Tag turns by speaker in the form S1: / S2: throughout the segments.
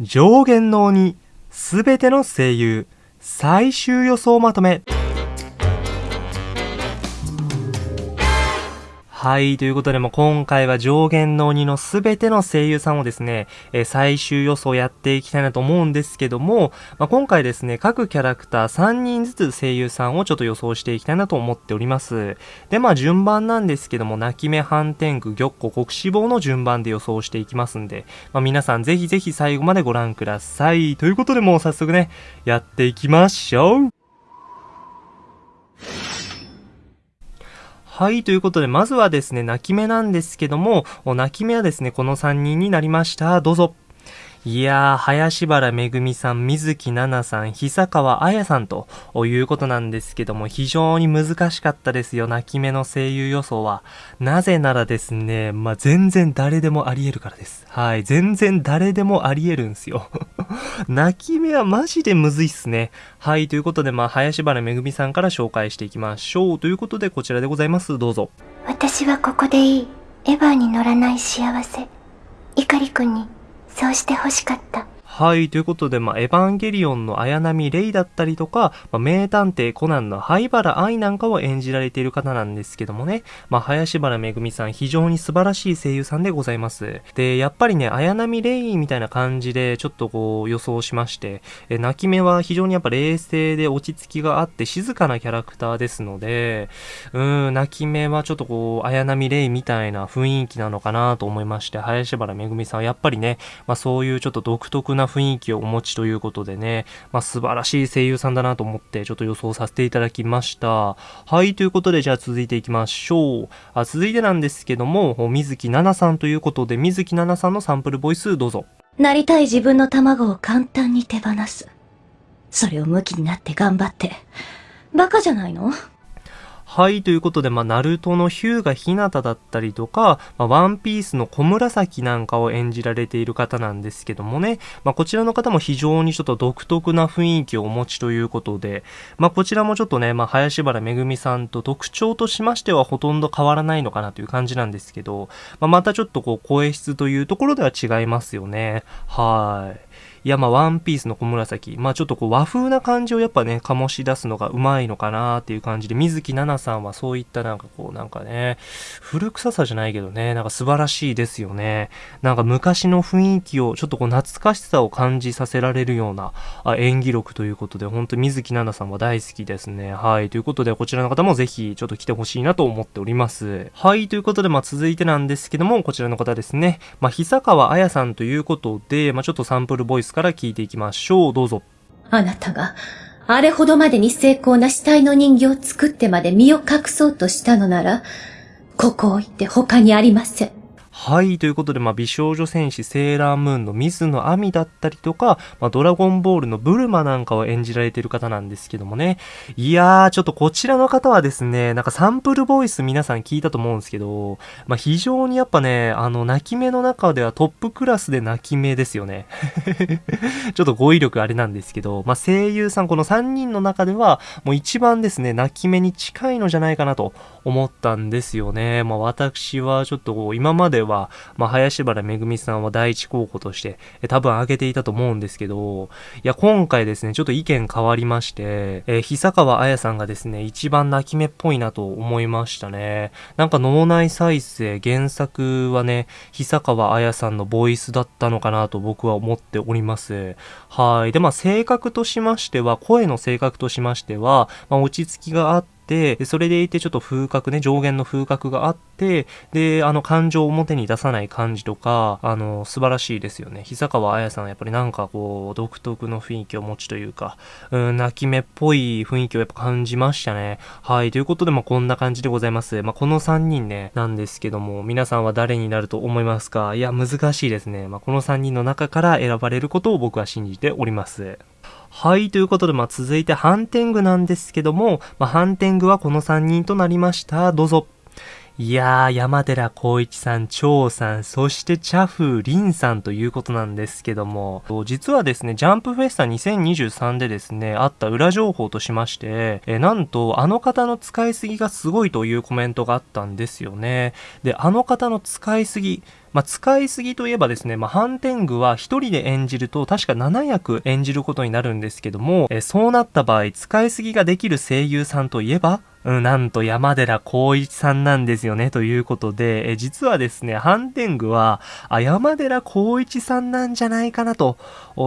S1: 上限の鬼、すべての声優、最終予想まとめ。はい。ということで、も今回は上限の鬼のすべての声優さんをですね、えー、最終予想やっていきたいなと思うんですけども、まあ、今回ですね、各キャラクター3人ずつ声優さんをちょっと予想していきたいなと思っております。で、まあ順番なんですけども、泣き目、反転区、玉子、国志望の順番で予想していきますんで、まあ、皆さんぜひぜひ最後までご覧ください。ということでもう早速ね、やっていきましょうはい、ということで、まずはですね、泣き目なんですけども、泣き目はですね、この3人になりました。どうぞ。いやー、林原めぐみさん、水木奈々さん、久川彩さんということなんですけども、非常に難しかったですよ、泣き目の声優予想は。なぜならですね、まあ、全然誰でもあり得るからです。はい、全然誰でもあり得るんすよ。泣き目はマジでむずいっすね。はい、ということで、まあ、林原めぐみさんから紹介していきましょう。ということで、こちらでございます。どうぞ。
S2: 私はここでいい。エヴァに乗らない幸せ。碇くんにそうして欲しかった。
S1: はい。ということで、まあ、エヴァンゲリオンの綾波レイだったりとか、まあ、名探偵コナンの灰原愛なんかを演じられている方なんですけどもね、まあ、林原めぐみさん、非常に素晴らしい声優さんでございます。で、やっぱりね、綾波レイみたいな感じで、ちょっとこう、予想しまして、え、泣き目は非常にやっぱ冷静で落ち着きがあって静かなキャラクターですので、うん、泣き目はちょっとこう、綾波レイみたいな雰囲気なのかなと思いまして、林原めぐみさんはやっぱりね、まあ、そういうちょっと独特な雰囲気をお持ちということでね、まあ、素晴らしい声優さんだなと思ってちょっと予想させていただきました。はい、ということでじゃあ続いていきましょう。あ続いてなんですけども、水木奈々さんということで、水木奈々さんのサンプルボイスどうぞ。
S2: なりたい自分の卵を簡単に手放す。それを向きになって頑張って。バカじゃないの？
S1: はい、ということで、まあ、ナルトのヒューガひなただったりとか、まあ、ワンピースの小紫なんかを演じられている方なんですけどもね、まあ、こちらの方も非常にちょっと独特な雰囲気をお持ちということで、まあ、こちらもちょっとね、まあ、林原めぐみさんと特徴としましてはほとんど変わらないのかなという感じなんですけど、まあ、またちょっとこう、声質というところでは違いますよね。はい。いや、まあ、ワンピースの小紫。まあ、ちょっとこう、和風な感じをやっぱね、醸し出すのがうまいのかなっていう感じで、水木奈々さんはそういったなんかこう、なんかね、古臭さじゃないけどね、なんか素晴らしいですよね。なんか昔の雰囲気を、ちょっとこう、懐かしさを感じさせられるようなあ演技力ということで、本当水木奈々さんは大好きですね。はい。ということで、こちらの方もぜひ、ちょっと来てほしいなと思っております。はい。ということで、まあ、続いてなんですけども、こちらの方ですね。まあ、久川彩さんということで、まあ、ちょっとサンプルボイスから聞いていきましょう。どうぞ。
S2: あなたが、あれほどまでに精巧な死体の人形を作ってまで身を隠そうとしたのなら、ここを置いて他にありません。
S1: はい。ということで、まあ、美少女戦士セーラームーンの水野亜美だったりとか、まあ、ドラゴンボールのブルマなんかを演じられている方なんですけどもね。いやー、ちょっとこちらの方はですね、なんかサンプルボイス皆さん聞いたと思うんですけど、まあ、非常にやっぱね、あの、泣き目の中ではトップクラスで泣き目ですよね。ちょっと語彙力あれなんですけど、まあ、声優さん、この3人の中では、もう一番ですね、泣き目に近いのじゃないかなと思ったんですよね。まあ、私はちょっと今までは、まあ、林原めぐみさんは第一候補として、え多分挙げていたと思うんですけど、いや、今回ですね、ちょっと意見変わりまして、えー、久川彩さんがですね、一番泣き目っぽいなと思いましたね。なんか脳内再生、原作はね、久川彩さんのボイスだったのかなと僕は思っております。はい。で、まあ、性格としましては、声の性格としましては、まあ、落ち着きがあって、で、それでいてちょっと風格ね、上限の風格があって、で、あの感情を表に出さない感じとか、あの、素晴らしいですよね。久川彩さんはやっぱりなんかこう、独特の雰囲気を持ちというか、うん、泣き目っぽい雰囲気をやっぱ感じましたね。はい、ということで、まあ、こんな感じでございます。まあ、この3人ね、なんですけども、皆さんは誰になると思いますか？いや、難しいですね。まあ、この3人の中から選ばれることを僕は信じております。はい、ということで、まあ、続いてハンテングなんですけども、まあ、ハンテングはこの3人となりました。どうぞ。いやー、山寺孝一さん、張さん、そしてチャフリンさんということなんですけども、実はですね、ジャンプフェスタ2023でですね、あった裏情報としまして、えなんと、あの方の使いすぎがすごいというコメントがあったんですよね。で、あの方の使いすぎ、まあ、使いすぎといえばですね、まあ、ハンテングは1人で演じると確か7役演じることになるんですけども、えそうなった場合、使いすぎができる声優さんといえば、うん、なんと山寺宏一さんなんですよね、ということで、え実はですね、ハンテングは、あ、山寺宏一さんなんじゃないかなと、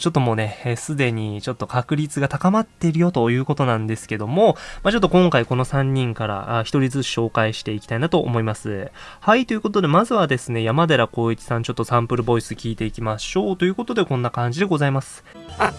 S1: ちょっともうね、すでにちょっと確率が高まっているよということなんですけども、まあ、ちょっと今回この3人から1人ずつ紹介していきたいなと思います。はい、ということで、まずはですね、山寺宏一さんちょっとサンプルボイス聞いていきましょう。ということで、こんな感じでございます。
S3: あ、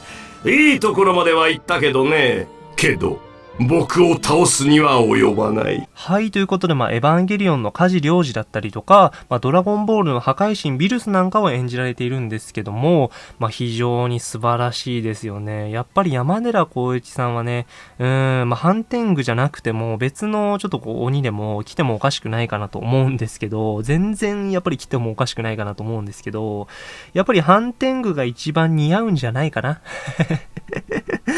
S3: いいところまでは行ったけどね。けど、僕を倒すには及ばない。
S1: はい、ということで、まあ、エヴァンゲリオンの梶良治だったりとか、まあ、ドラゴンボールの破壊神ビルスなんかを演じられているんですけども、まあ、非常に素晴らしいですよね。やっぱり山寺宏一さんはね、うん、まあ、ハンテングじゃなくても、別のちょっとこう、鬼でも来てもおかしくないかなと思うんですけど、全然やっぱり来てもおかしくないかなと思うんですけど、やっぱりハンテングが一番似合うんじゃないかな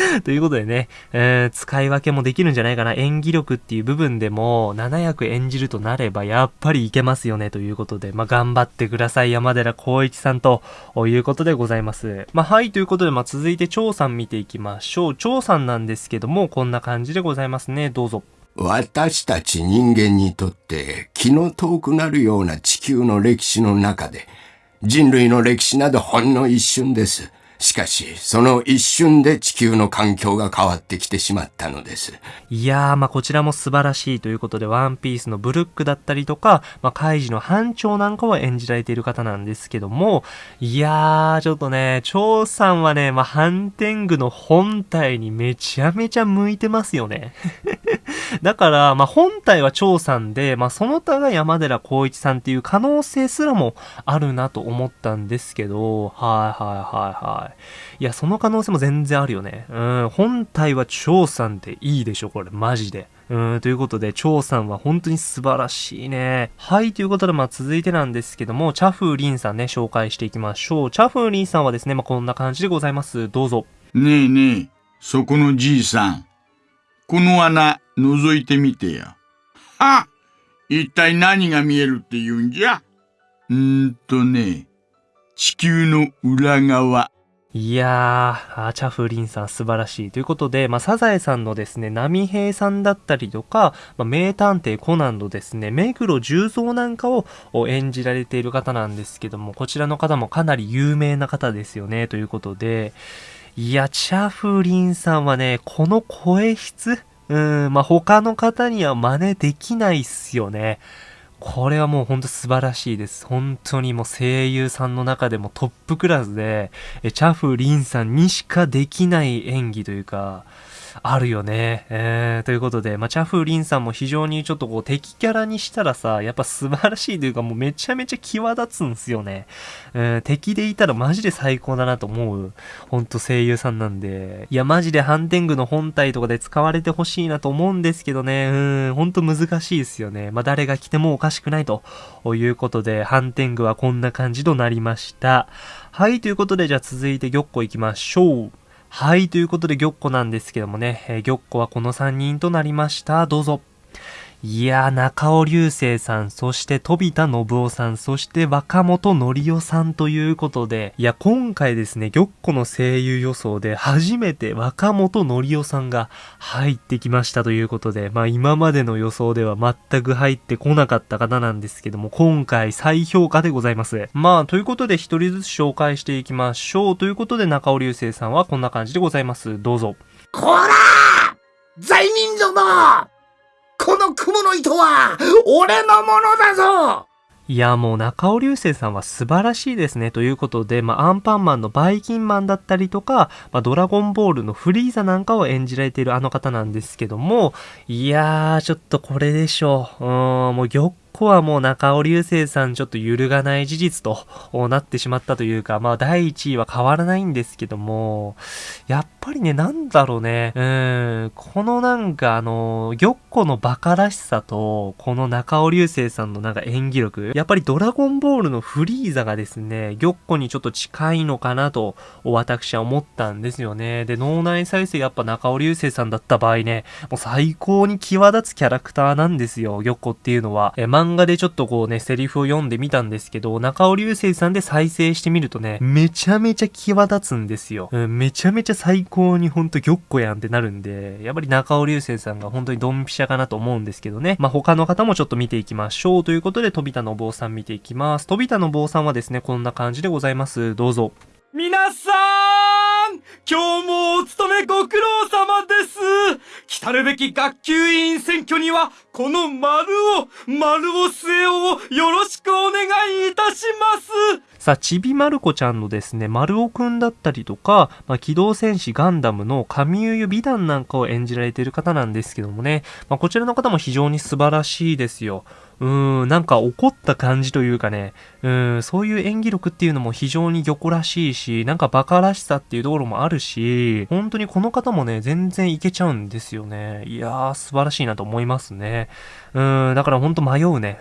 S1: ということでね、えー、使い分けもできるんじゃないかな。演技力っていう部分でも、7役演じるとなれば、やっぱりいけますよね、ということで、まあ、頑張ってください、山寺宏一さんということでございます。まあ、はい、ということで、まあ、続いて、張さん見ていきましょう。張さんなんですけども、こんな感じでございますね。どうぞ。
S4: 私たち人間にとって気の遠くなるような地球の歴史の中で人類の歴史などほんの一瞬です。しかし、その一瞬で地球の環境が変わってきてしまったのです。
S1: いやー、まあこちらも素晴らしいということで、ワンピースのブルックだったりとか、まあカイジの班長なんかを演じられている方なんですけども、いやー、ちょっとね、張さんはね、まあハンテングの本体にめちゃめちゃ向いてますよね。だから、まあ本体は張さんで、まあその他が山寺宏一さんっていう可能性すらもあるなと思ったんですけど、はいはいはいはい。いや、その可能性も全然あるよね。うん、本体は張さんでいいでしょ、これ、マジで。うん、ということで、張さんは本当に素晴らしいね。はい、ということで、まあ続いてなんですけども、チャフーリンさんね、紹介していきましょう。チャフーリンさんはですね、まあこんな感じでございます。どうぞ。
S5: ねえねえ、そこのじいさん。この穴、覗いてみてよ。は一体何が見えるって言うんじゃ？んーとね、地球の裏側。
S1: いやー、チャフリンさん素晴らしい。ということで、まあ、サザエさんのですね、波平さんだったりとか、まあ、名探偵コナンのですね、目黒重蔵なんかを演じられている方なんですけども、こちらの方もかなり有名な方ですよね、ということで、いや、チャフリンさんはね、この声質うん、まあ、他の方には真似できないっすよね。これはもうほんと素晴らしいです。本当にもう声優さんの中でもトップクラスで、チャフリンさんにしかできない演技というか、あるよね。えー、ということで、まあ、チャフリンさんも非常にちょっとこう敵キャラにしたらさ、やっぱ素晴らしいというかもうめちゃめちゃ際立つんすよね。えー、敵でいたらマジで最高だなと思う、ほんと声優さんなんで、いやマジでハンテングの本体とかで使われてほしいなと思うんですけどね、うん、ほんと難しいですよね。まあ、誰が来てもおかしくないということで、ハンテングはこんな感じとなりました。はい、ということでじゃあ続いて玉子行きましょう。はい、ということで、玉子なんですけどもね、えー、玉子はこの3人となりました。どうぞ。いやー、中尾流星さん、そして飛田信夫さん、そして若本のりおさんということで、いや、今回ですね、玉子の声優予想で初めて若本のりおさんが入ってきましたということで、まあ今までの予想では全く入ってこなかった方なんですけども、今回再評価でございます。まあ、ということで一人ずつ紹介していきましょう。ということで中尾流星さんはこんな感じでございます。どうぞ。
S6: こら罪人どもこの雲の糸は、俺のものだぞ
S1: いや、もう中尾流星さんは素晴らしいですね。ということで、まあ、アンパンマンのバイキンマンだったりとか、まあ、ドラゴンボールのフリーザなんかを演じられているあの方なんですけども、いやー、ちょっとこれでしょう。うん、もう玉こはもう中尾流星さんちょっと揺るがない事実となってしまったというか、まあ第1位は変わらないんですけども、やっぱりね、なんだろうね、うん、このなんかあの、玉子のバカらしさと、この中尾流星さんのなんか演技力、やっぱりドラゴンボールのフリーザがですね、玉子にちょっと近いのかなと、私は思ったんですよね。で、脳内再生やっぱ中尾流星さんだった場合ね、もう最高に際立つキャラクターなんですよ、玉子っていうのは。え漫漫画でちょっとこうね、セリフを読んでみたんですけど、中尾流星さんで再生してみるとね、めちゃめちゃ際立つんですよ。うん、めちゃめちゃ最高にほんと玉子やんってなるんで、やっぱり中尾流星さんが本当にドンピシャかなと思うんですけどね。まあ、他の方もちょっと見ていきましょう。ということで、飛田の坊さん見ていきます。飛田の坊さんはですね、こんな感じでございます。どうぞ。
S7: 皆さん今日もお勤めご苦労様来るべき学級委員選挙には、この丸を、丸を据えをよろしくお願いいたします
S1: さあ、ちびまる子ちゃんのですね、丸尾くんだったりとか、まあ、機動戦士ガンダムの神湯美談なんかを演じられている方なんですけどもね、まあ、こちらの方も非常に素晴らしいですよ。うーん、なんか怒った感じというかね、うん、そういう演技力っていうのも非常に玉子らしいし、なんかバカらしさっていうところもあるし、本当にこの方もね、全然いけちゃうんですよね。いやー、素晴らしいなと思いますね。うん、だからほんと迷うね。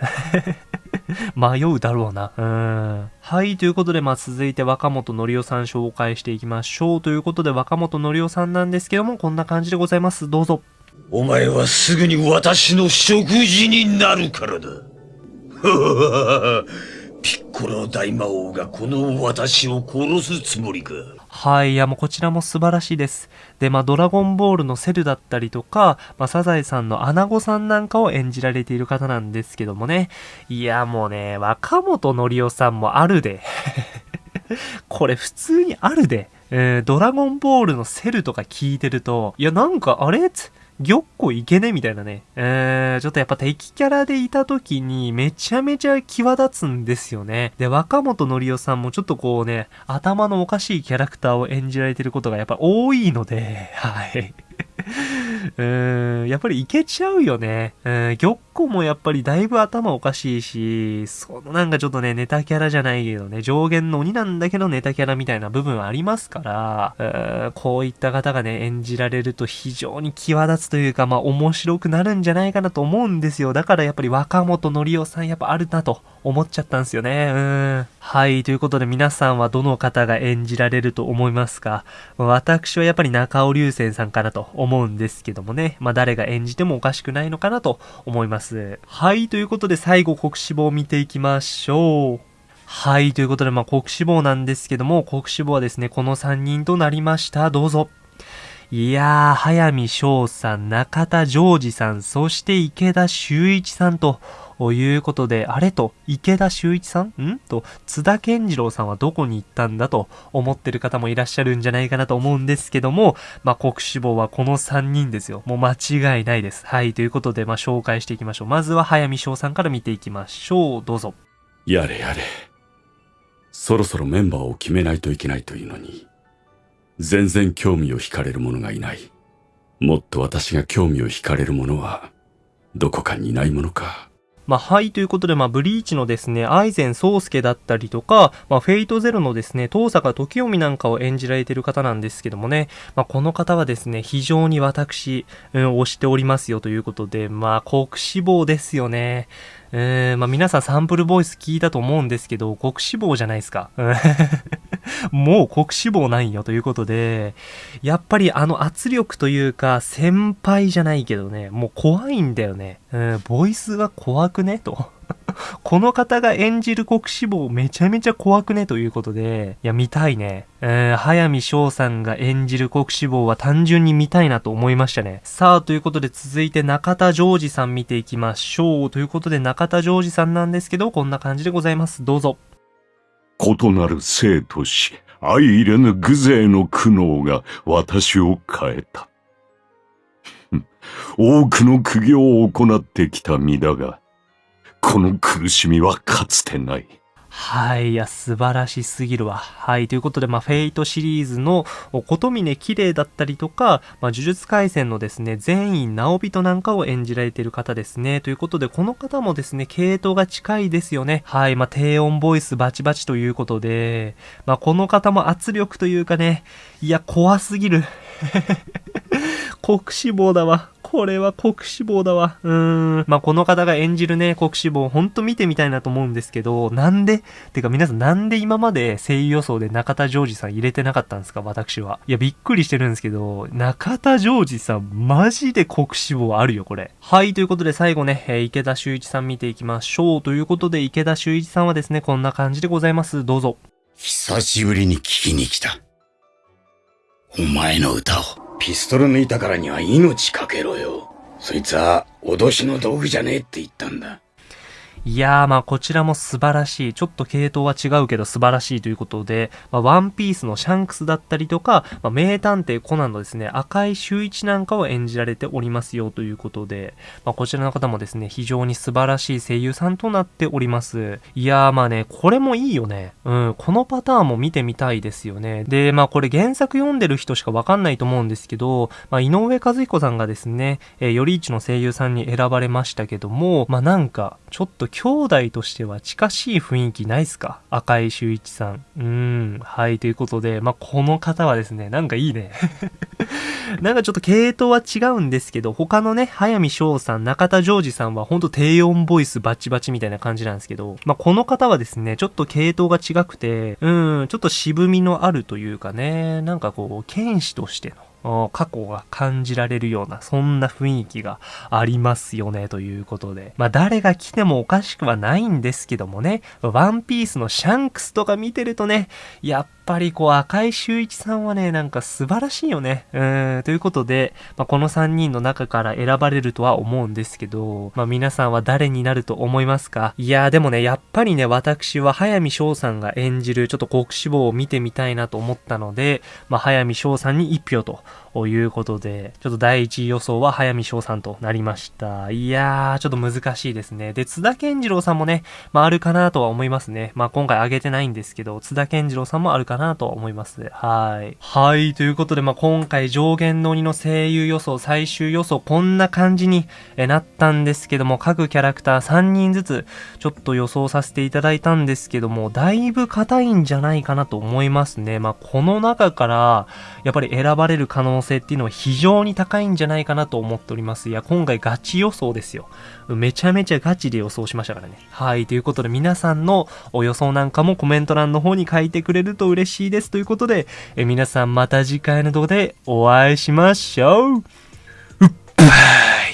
S1: 迷うだろうな。うん。はい、ということで、まあ、続いて若本のりおさん紹介していきましょう。ということで、若本のりおさんなんですけども、こんな感じでございます。どうぞ。
S8: お前はすぐに私の食事になるからだ。ピッコロ大魔王がこの私を殺すつもりか。
S1: はい。いや、もうこちらも素晴らしいです。で、まあ、ドラゴンボールのセルだったりとか、まあ、サザエさんのアナゴさんなんかを演じられている方なんですけどもね。いや、もうね、若本のりおさんもあるで。これ普通にあるで。えー、ドラゴンボールのセルとか聞いてると、いや、なんか、あれ？ぎょっこいけねみたいなね。えー、ちょっとやっぱ敵キャラでいた時にめちゃめちゃ際立つんですよね。で、若本のりおさんもちょっとこうね、頭のおかしいキャラクターを演じられてることがやっぱ多いので、はい。うーん、やっぱりいけちゃうよね。うん、玉子もやっぱりだいぶ頭おかしいし、そのなんかちょっとね、ネタキャラじゃないけどね、上限の鬼なんだけどネタキャラみたいな部分ありますから、うーんこういった方がね、演じられると非常に際立つというか、まあ面白くなるんじゃないかなと思うんですよ。だからやっぱり若本のりおさんやっぱあるなと思っちゃったんですよね。うん。はい、ということで皆さんはどの方が演じられると思いますか？私はやっぱり中尾流星さんかなと思思うんですけどもね。まあ誰が演じてもおかしくないのかなと思います。はい、ということで最後国志望を見ていきましょう。はい、ということでまあ国志望なんですけども、国志望はですね、この3人となりました。どうぞ。いやー、早見翔さん、中田ジョージさん、そして池田修一さんと、いうことで、あれと、池田修一さん？ん？と、津田健次郎さんはどこに行ったんだと思ってる方もいらっしゃるんじゃないかなと思うんですけども、まあ、国志望はこの3人ですよ。もう間違いないです。はい、ということで、まあ、紹介していきましょう。まずは早見翔さんから見ていきましょう。どうぞ。
S9: やれやれ。そろそろメンバーを決めないといけないというのに、全然興味を惹かれる者がいない。もっと私が興味を惹かれる者は、どこかにいないものか。
S1: まあ、はい、ということで、まあ、ブリーチのですね、アイゼン宗介だったりとか、まあ、フェイトゼロのですね、東坂時臣なんかを演じられている方なんですけどもね、まあ、この方はですね、非常に私、うん、推しておりますよということで、まあ、国志望ですよね。えー、まあ、皆さんサンプルボイス聞いたと思うんですけど、国志望じゃないですか。もう国志望ないよということで、やっぱりあの圧力というか、先輩じゃないけどね、もう怖いんだよね。うん、ボイスが怖くねと。この方が演じる国志望めちゃめちゃ怖くねということで、いや、見たいね。えー、早見翔さんが演じる国志望は単純に見たいなと思いましたね。さあ、ということで続いて中田ジョージさん見ていきましょう。ということで中田ジョージさんなんですけど、こんな感じでございます。どうぞ。
S10: 異なる生と死、相入れぬ偶勢の苦悩が私を変えた。多くの苦行を行ってきた身だが、この苦しみはかつてない。
S1: はい、いや、素晴らしすぎるわ。はい、ということで、まあ、フェイトシリーズの、琴峰綺麗だったりとか、まあ、呪術廻戦のですね、全員直人なんかを演じられている方ですね。ということで、この方もですね、系統が近いですよね。はい、まあ、低音ボイスバチバチということで、まあ、この方も圧力というかね、いや、怖すぎる。国志望だわ。これは国志望だわ。うーん。まあ、この方が演じるね、国志望、ほんと見てみたいなと思うんですけど、なんで？てか皆さんなんで今まで声優予想で中田ジョージさん入れてなかったんですか？私は。いや、びっくりしてるんですけど、中田ジョージさん、マジで国志望あるよ、これ。はい、ということで最後ね、えー池田修一さん見ていきましょう。ということで、池田修一さんはですね、こんな感じでございます。どうぞ。
S8: 久しぶりに聞きに来た。お前の歌を。ピストル抜いたからには命かけろよ。そいつは脅しの道具じゃねえって言ったんだ。
S1: いやー、まあこちらも素晴らしい。ちょっと系統は違うけど素晴らしいということで、まあ、ワンピースのシャンクスだったりとか、まあ、名探偵コナンのですね、赤井秀一なんかを演じられておりますよということで、まあ、こちらの方もですね、非常に素晴らしい声優さんとなっております。いやー、まあね、これもいいよね。うん、このパターンも見てみたいですよね。で、まあこれ原作読んでる人しかわかんないと思うんですけど、まあ井上和彦さんがですね、えー、より一の声優さんに選ばれましたけども、まあなんか、ちょっと兄弟としては近しい雰囲気ないっすか？赤井秀一さん。うん。はい、ということで、まあ、この方はですね、なんかいいね。なんかちょっと系統は違うんですけど、他のね、早見翔さん、中田ジョージさんはほんと低音ボイスバチバチみたいな感じなんですけど、まあ、この方はですね、ちょっと系統が違くて、うん、ちょっと渋みのあるというかね、なんかこう、剣士としての、過去が感じられるような、そんな雰囲気がありますよね、ということで。まあ、誰が来てもおかしくはないんですけどもね、ワンピースのシャンクスとか見てるとね、やっぱりこう、赤井秀一さんはね、なんか素晴らしいよね。うーん、ということで、まあ、この3人の中から選ばれるとは思うんですけど、まあ、皆さんは誰になると思いますか？いやーでもね、やっぱりね、私は早見翔さんが演じるちょっと国志望を見てみたいなと思ったので、まあ、早見翔さんに1票ということで、ちょっと第1位予想は早見翔さんとなりました。いやー、ちょっと難しいですね。で、津田健次郎さんもね、まあ、あるかなとは思いますね。まあ、今回挙げてないんですけど、津田健次郎さんもあるかなとは思います。はい。はい、ということで、まあ、今回上限の鬼の声優予想、最終予想、こんな感じにえなったんですけども、各キャラクター3人ずつ、ちょっと予想させていただいたんですけども、だいぶ硬いんじゃないかなと思いますね。まあ、この中から、やっぱり選ばれる可能性性っていうのは非常に高いんじゃないかなと思っております。いや、今回ガチ予想ですよ。めちゃめちゃガチで予想しましたからね。はい、ということで皆さんのお予想なんかもコメント欄の方に書いてくれると嬉しいです。ということで、え皆さんまた次回の動画でお会いしましょう。うっばー